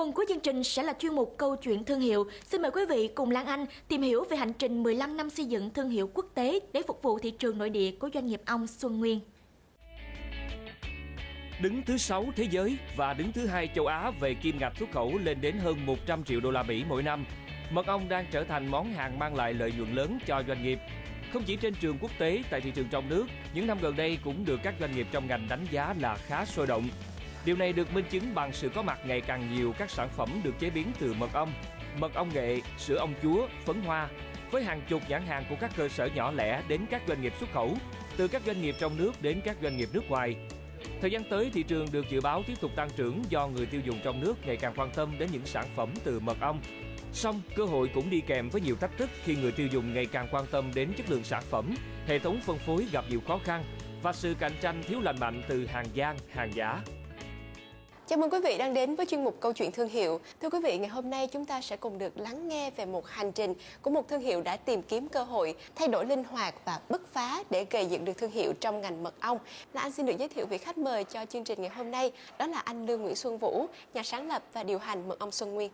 Phần cuối chương trình sẽ là chuyên mục câu chuyện thương hiệu. Xin mời quý vị cùng Lan Anh tìm hiểu về hành trình 15 năm xây dựng thương hiệu quốc tế để phục vụ thị trường nội địa của doanh nghiệp Ông Xuân Nguyên. Đứng thứ 6 thế giới và đứng thứ hai châu Á về kim ngạch xuất khẩu lên đến hơn 100 triệu đô la Mỹ mỗi năm, mật ong đang trở thành món hàng mang lại lợi nhuận lớn cho doanh nghiệp. Không chỉ trên trường quốc tế, tại thị trường trong nước, những năm gần đây cũng được các doanh nghiệp trong ngành đánh giá là khá sôi động. Điều này được minh chứng bằng sự có mặt ngày càng nhiều các sản phẩm được chế biến từ mật ong, mật ong nghệ, sữa ong chúa, phấn hoa, với hàng chục nhãn hàng của các cơ sở nhỏ lẻ đến các doanh nghiệp xuất khẩu, từ các doanh nghiệp trong nước đến các doanh nghiệp nước ngoài. Thời gian tới, thị trường được dự báo tiếp tục tăng trưởng do người tiêu dùng trong nước ngày càng quan tâm đến những sản phẩm từ mật ong. Song, cơ hội cũng đi kèm với nhiều thách thức khi người tiêu dùng ngày càng quan tâm đến chất lượng sản phẩm, hệ thống phân phối gặp nhiều khó khăn và sự cạnh tranh thiếu lành mạnh từ hàng gian, hàng giả. Chào mừng quý vị đang đến với chuyên mục Câu chuyện thương hiệu. Thưa quý vị, ngày hôm nay chúng ta sẽ cùng được lắng nghe về một hành trình của một thương hiệu đã tìm kiếm cơ hội, thay đổi linh hoạt và bứt phá để gây dựng được thương hiệu trong ngành mật ong. Là anh xin được giới thiệu vị khách mời cho chương trình ngày hôm nay, đó là anh Lương Nguyễn Xuân Vũ, nhà sáng lập và điều hành mật ong Xuân Nguyên.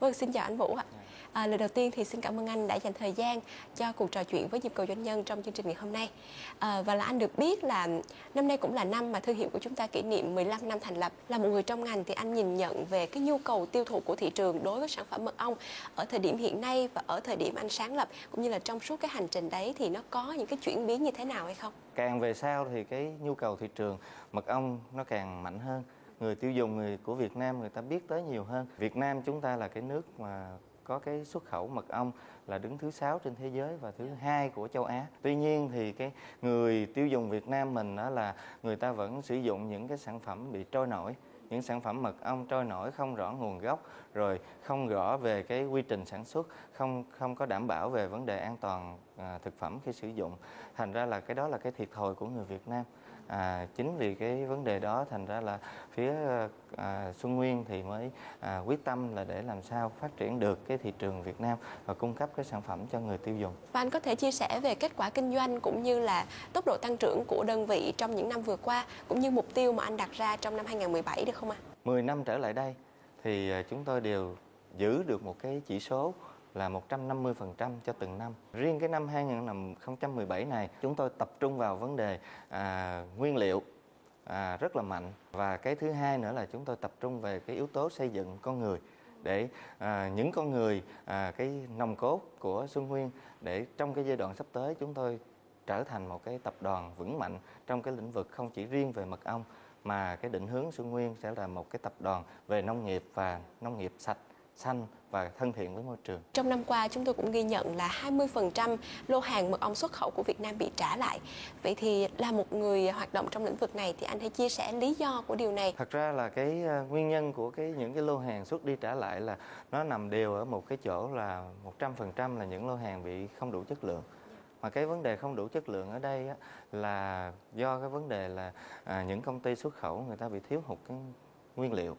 Vâng, xin chào anh Vũ ạ. À, lời đầu tiên thì xin cảm ơn anh đã dành thời gian cho cuộc trò chuyện với nhịp cầu doanh nhân trong chương trình ngày hôm nay. À, và là anh được biết là năm nay cũng là năm mà thương hiệu của chúng ta kỷ niệm 15 năm thành lập. Là một người trong ngành thì anh nhìn nhận về cái nhu cầu tiêu thụ của thị trường đối với sản phẩm mật ong ở thời điểm hiện nay và ở thời điểm anh sáng lập cũng như là trong suốt cái hành trình đấy thì nó có những cái chuyển biến như thế nào hay không? Càng về sau thì cái nhu cầu thị trường mật ong nó càng mạnh hơn người tiêu dùng người của Việt Nam người ta biết tới nhiều hơn. Việt Nam chúng ta là cái nước mà có cái xuất khẩu mật ong là đứng thứ sáu trên thế giới và thứ hai của châu Á. Tuy nhiên thì cái người tiêu dùng Việt Nam mình đó là người ta vẫn sử dụng những cái sản phẩm bị trôi nổi những sản phẩm mật ong trôi nổi không rõ nguồn gốc rồi không rõ về cái quy trình sản xuất không không có đảm bảo về vấn đề an toàn à, thực phẩm khi sử dụng thành ra là cái đó là cái thiệt thòi của người Việt Nam à, chính vì cái vấn đề đó thành ra là phía à, Xuân Nguyên thì mới à, quyết tâm là để làm sao phát triển được cái thị trường Việt Nam và cung cấp cái sản phẩm cho người tiêu dùng. Và anh có thể chia sẻ về kết quả kinh doanh cũng như là tốc độ tăng trưởng của đơn vị trong những năm vừa qua cũng như mục tiêu mà anh đặt ra trong năm 2017 được không ạ? À? 10 năm trở lại đây thì à, chúng tôi đều giữ được một cái chỉ số là 150% cho từng năm. Riêng cái năm 2017 này chúng tôi tập trung vào vấn đề à, nguyên liệu à, rất là mạnh và cái thứ hai nữa là chúng tôi tập trung về cái yếu tố xây dựng con người để à, những con người à, cái nòng cốt của Xuân Nguyên để trong cái giai đoạn sắp tới chúng tôi trở thành một cái tập đoàn vững mạnh trong cái lĩnh vực không chỉ riêng về mật ong mà cái định hướng Xuân Nguyên sẽ là một cái tập đoàn về nông nghiệp và nông nghiệp sạch xanh và thân thiện với môi trường. Trong năm qua chúng tôi cũng ghi nhận là 20% lô hàng mật ong xuất khẩu của Việt Nam bị trả lại. Vậy thì là một người hoạt động trong lĩnh vực này thì anh hãy chia sẻ lý do của điều này. Thật ra là cái ờ, nguyên nhân của cái những cái lô hàng xuất đi trả lại là nó nằm đều ở một cái chỗ là 100% là những lô hàng bị không đủ chất lượng mà cái vấn đề không đủ chất lượng ở đây á, là do cái vấn đề là à, những công ty xuất khẩu người ta bị thiếu hụt cái nguyên liệu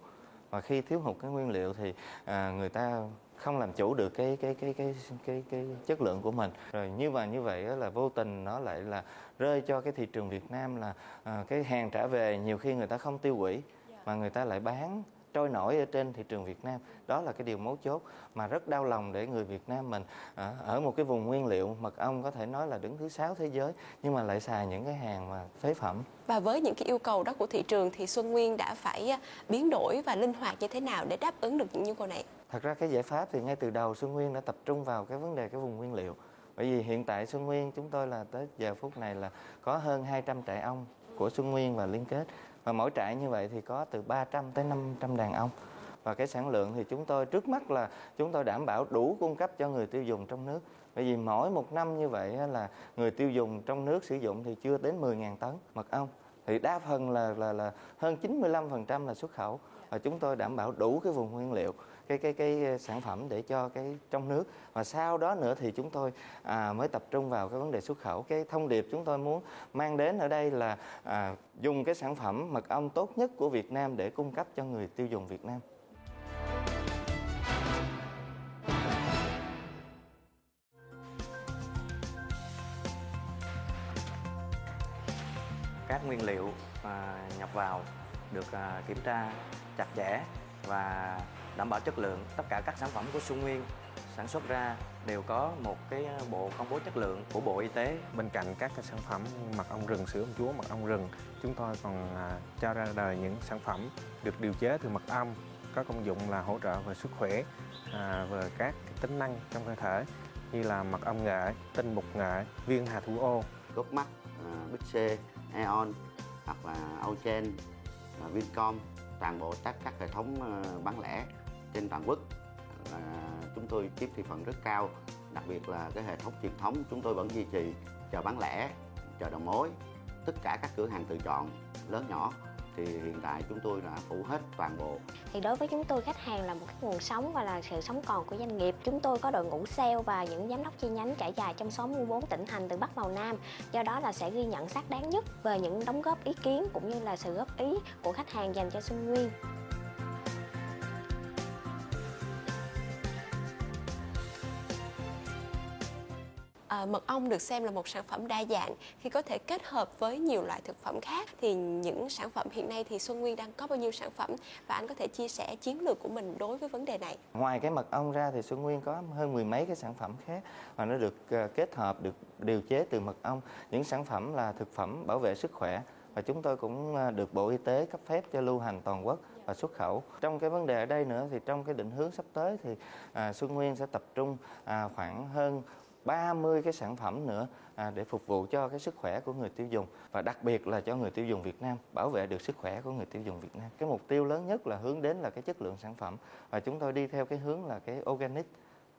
và khi thiếu hụt cái nguyên liệu thì à, người ta không làm chủ được cái cái cái cái cái cái chất lượng của mình. Rồi như vậy như vậy là vô tình nó lại là rơi cho cái thị trường Việt Nam là à, cái hàng trả về nhiều khi người ta không tiêu hủy mà người ta lại bán trôi nổi ở trên thị trường Việt Nam. Đó là cái điều mấu chốt mà rất đau lòng để người Việt Nam mình à, ở một cái vùng nguyên liệu mật ong có thể nói là đứng thứ sáu thế giới nhưng mà lại xài những cái hàng mà phế phẩm. Và với những cái yêu cầu đó của thị trường thì Xuân Nguyên đã phải à, biến đổi và linh hoạt như thế nào để đáp ứng được những nhu cầu này? Thật ra cái giải pháp thì ngay từ đầu Xuân Nguyên đã tập trung vào cái vấn đề cái vùng nguyên liệu. Bởi vì hiện tại Xuân Nguyên chúng tôi là tới giờ phút này là có hơn 200 trại ong của Xuân Nguyên và liên kết và mỗi trại như vậy thì có từ 300 tới 500 đàn ong và cái sản lượng thì chúng tôi, trước mắt là chúng tôi đảm bảo đủ cung cấp cho người tiêu dùng trong nước. Bởi vì mỗi một năm như vậy là người tiêu dùng trong nước sử dụng thì chưa đến 10.000 tấn mật ong. Thì đa phần là là là hơn 95% là xuất khẩu. Và chúng tôi đảm bảo đủ cái vùng nguyên liệu cái cái cái sản phẩm để cho cái trong nước. Và sau đó nữa thì chúng tôi à, mới tập trung vào cái vấn đề xuất khẩu. Cái thông điệp chúng tôi muốn mang đến ở đây là à, dùng cái sản phẩm mật ong tốt nhất của Việt Nam để cung cấp cho người tiêu dùng Việt Nam. Các nguyên liệu à, nhập vào được à, kiểm tra chặt chẽ và đảm bảo chất lượng tất cả các sản phẩm của Xuân Nguyên sản xuất ra đều có một cái bộ công bố chất lượng của Bộ Y tế. Bên cạnh các cái sản phẩm mật ong rừng, sữa ong chúa, mật ong rừng, chúng tôi còn à, cho ra đời những sản phẩm được điều chế từ mật ong có công dụng là hỗ trợ về sức khỏe, à, về các tính năng trong cơ thể như là mật ong nghệ, tinh bột nghệ, viên hà thủ ô. Gốc mắt, à, Bích C, Aeon hoặc là Auchen, à, Vincom, toàn bộ các các hệ thống à, bán lẻ trên toàn quốc là chúng tôi chiếm thị phần rất cao, đặc biệt là cái hệ thống truyền thống chúng tôi vẫn duy trì chợ bán lẻ chợ đầu mối tất cả các cửa hàng tự chọn, lớn nhỏ, thì hiện tại chúng tôi đã phủ hết toàn bộ. Thì đối với chúng tôi, khách hàng là một cái nguồn sống và là sự sống còn của doanh nghiệp. Chúng tôi có đội ngũ sale và những giám đốc chi nhánh trải dài trong 64 tỉnh thành từ Bắc vào Nam. Do đó là sẽ ghi nhận xác đáng nhất về những đóng góp ý kiến cũng như là sự góp ý của khách hàng dành cho Xuân Nguyên. À, mật ong được xem là một sản phẩm đa dạng khi có thể kết hợp với nhiều loại thực phẩm khác thì những sản phẩm hiện nay thì Xuân Nguyên đang có bao nhiêu sản phẩm và anh có thể chia sẻ chiến lược của mình đối với vấn đề này. Ngoài cái mật ong ra thì Xuân Nguyên có hơn mười mấy cái sản phẩm khác và nó được ờ, kết hợp được điều chế từ mật ong. Những sản phẩm là thực phẩm bảo vệ sức khỏe và chúng tôi cũng ờ, được Bộ Y tế cấp phép cho lưu hành toàn quốc và xuất khẩu. Trong cái vấn đề ở đây nữa thì trong cái định hướng sắp tới thì à, Xuân Nguyên sẽ tập trung à, khoảng hơn 30 cái sản phẩm nữa à, để phục vụ cho cái sức khỏe của người tiêu dùng và đặc biệt là cho người tiêu dùng Việt Nam bảo vệ được sức khỏe của người tiêu dùng Việt Nam. Cái mục tiêu lớn nhất là hướng đến là cái chất lượng sản phẩm và chúng tôi đi theo cái hướng là cái organic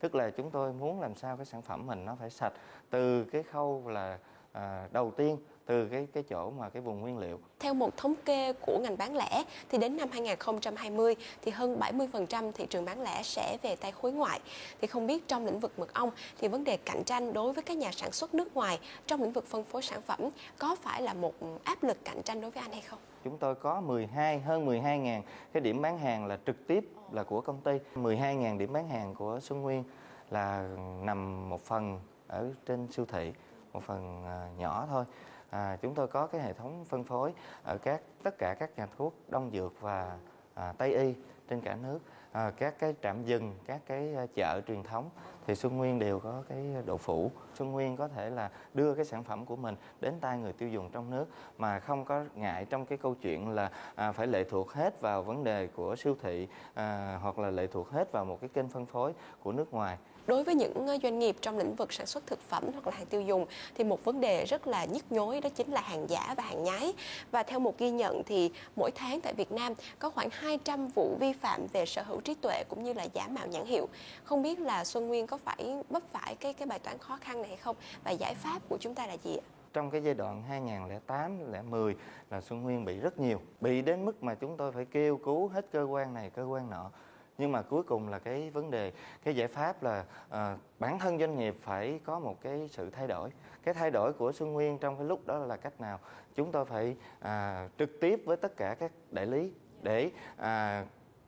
tức là chúng tôi muốn làm sao cái sản phẩm mình nó phải sạch từ cái khâu là à, đầu tiên từ cái cái chỗ mà cái vùng nguyên liệu. Theo một thống kê của ngành bán lẻ thì đến năm 2020 thì hơn 70% thị trường bán lẻ sẽ về tay khối ngoại. Thì không biết trong lĩnh vực mật ong thì vấn đề cạnh tranh đối với các nhà sản xuất nước ngoài trong lĩnh vực phân phối sản phẩm có phải là một áp lực cạnh tranh đối với anh hay không? Chúng tôi có 12 hơn 12.000 cái điểm bán hàng là trực tiếp là của công ty. 12.000 điểm bán hàng của Xuân Nguyên là nằm một phần ở trên siêu thị, một phần à, nhỏ thôi. À, chúng tôi có cái hệ thống phân phối ở các tất cả các nhà thuốc đông dược và à, tây y trên cả nước. À, các cái trạm dừng các cái à, chợ truyền thống thì Xuân Nguyên đều có cái độ phủ. Xuân Nguyên có thể là đưa cái sản phẩm của mình đến tay người tiêu dùng trong nước mà không có ngại trong cái câu chuyện là à, phải lệ thuộc hết vào vấn đề của siêu thị à, hoặc là lệ thuộc hết vào một cái kênh phân phối của nước ngoài. Đối với những ờ, doanh nghiệp trong lĩnh vực sản xuất thực phẩm hoặc là hàng tiêu dùng thì một vấn đề rất là nhức nhối đó chính là hàng giả và hàng nhái. Và theo một ghi nhận thì mỗi tháng tại Việt Nam có khoảng 200 vụ vi phạm về sở hữu trí tuệ cũng như là giả mạo nhãn hiệu. Không biết là Xuân Nguyên có phải vấp phải cái cái bài toán khó khăn này hay không và giải pháp của chúng ta là gì ạ? trong cái giai đoạn 2008 2010 là Xuân Nguyên bị rất nhiều, bị đến mức mà chúng tôi phải kêu cứu hết cơ quan này, cơ quan nọ nhưng mà cuối cùng là cái vấn đề cái giải pháp là à, bản thân doanh nghiệp phải có một cái sự thay đổi. Cái thay đổi của Xuân Nguyên trong cái lúc đó là cách nào? Chúng tôi phải à, trực tiếp với tất cả các đại lý để à,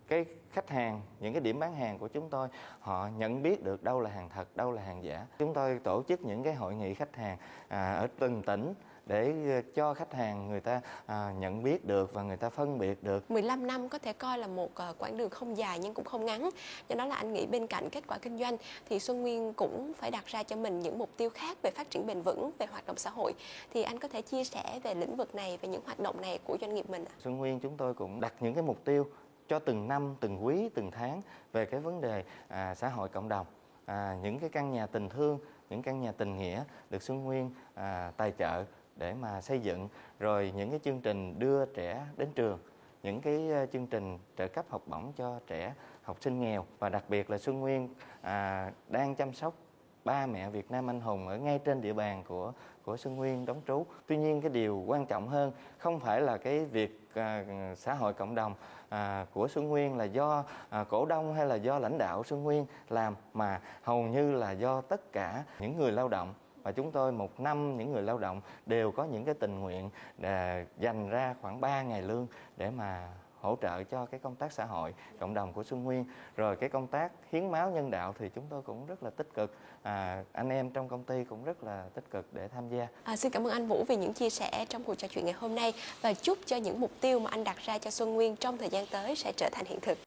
cái khách hàng những cái điểm bán hàng của chúng tôi họ nhận biết được đâu là hàng thật đâu là hàng giả. Chúng tôi tổ chức những cái hội nghị khách hàng à, ở từng tỉnh để ờ, cho khách hàng người ta à, nhận biết được và người ta phân biệt được. 15 năm có thể coi là một uh, quãng đường không dài nhưng cũng không ngắn. Do đó là anh nghĩ bên cạnh kết quả kinh doanh thì Xuân Nguyên cũng phải đặt ra cho mình những mục tiêu khác về phát triển bền vững về hoạt động xã hội. Thì anh có thể chia sẻ về lĩnh vực này về những hoạt động này của doanh nghiệp mình ạ? Xuân Nguyên chúng tôi cũng đặt những cái mục tiêu cho từng năm, từng quý, từng tháng về cái vấn đề à, xã hội cộng đồng, à, những cái căn nhà tình thương, những căn nhà tình nghĩa được Xuân Nguyên à, tài trợ để mà xây dựng rồi những cái chương trình đưa trẻ đến trường những cái ờ, chương trình trợ cấp học bổng cho trẻ học sinh nghèo và đặc biệt là Xuân Nguyên à, đang chăm sóc ba mẹ Việt Nam anh hùng ở ngay trên địa bàn của của Xuân Nguyên đóng trú. Tuy nhiên cái điều quan trọng hơn không phải là cái việc à, xã hội cộng đồng à, của Xuân Nguyên là do à, cổ đông hay là do lãnh đạo Xuân Nguyên làm mà hầu như là do tất cả những người lao động và chúng tôi một năm những người lao động đều có những cái tình nguyện để dành ra khoảng 3 ngày lương để mà hỗ trợ cho cái công tác xã hội cộng đồng của Xuân Nguyên. Rồi cái công tác hiến máu nhân đạo thì chúng tôi cũng rất là tích cực. À, anh em trong công ty cũng rất là tích cực để tham gia. À, xin cảm ơn anh Vũ vì những chia sẻ trong cuộc trò chuyện ngày hôm nay. Và chúc cho những mục tiêu mà anh đặt ra cho Xuân Nguyên trong thời gian tới sẽ trở thành hiện thực.